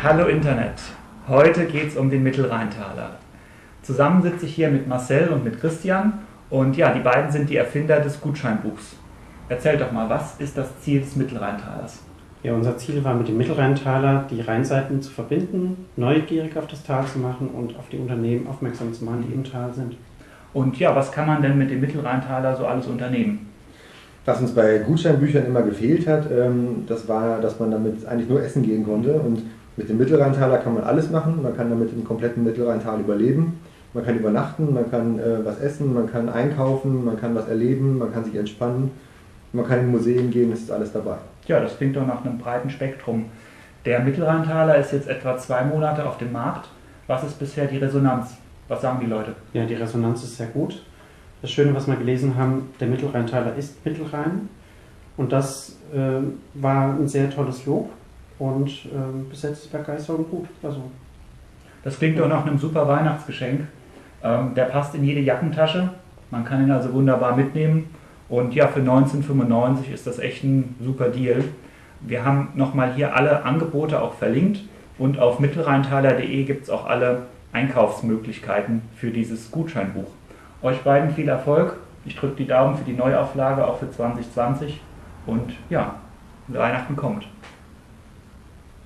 Hallo Internet. Heute geht es um den Mittelrheintaler. Zusammen sitze ich hier mit Marcel und mit Christian und ja, die beiden sind die Erfinder des Gutscheinbuchs. Erzählt doch mal, was ist das Ziel des Mittelrheintalers? Ja, unser Ziel war mit dem Mittelrheintaler die Rheinseiten zu verbinden, neugierig auf das Tal zu machen und auf die Unternehmen aufmerksam zu machen, die im Tal sind. Und ja, was kann man denn mit dem Mittelrheintaler so alles unternehmen? Was uns bei Gutscheinbüchern immer gefehlt hat, ähm, das war, dass man damit eigentlich nur essen gehen konnte. Und mit dem Mittelrheintaler kann man alles machen. Man kann damit im kompletten Mittelrheintal überleben. Man kann übernachten, man kann äh, was essen, man kann einkaufen, man kann was erleben, man kann sich entspannen, man kann in Museen gehen, es ist alles dabei. Ja, das klingt doch nach einem breiten Spektrum. Der Mittelrheintaler ist jetzt etwa zwei Monate auf dem Markt. Was ist bisher die Resonanz? Was sagen die Leute? Ja, die Resonanz ist sehr gut. Das Schöne, was wir gelesen haben, der Mittelrheintaler ist Mittelrhein. Und das äh, war ein sehr tolles Lob. Und äh, bis jetzt ist Begeisterung gut. Also, Das klingt doch nach einem super Weihnachtsgeschenk. Ähm, der passt in jede Jackentasche. Man kann ihn also wunderbar mitnehmen. Und ja, für 1995 ist das echt ein super Deal. Wir haben nochmal hier alle Angebote auch verlinkt. Und auf mittelrheintaler.de gibt es auch alle Einkaufsmöglichkeiten für dieses Gutscheinbuch. Euch beiden viel Erfolg. Ich drücke die Daumen für die Neuauflage auch für 2020. Und ja, Weihnachten kommt.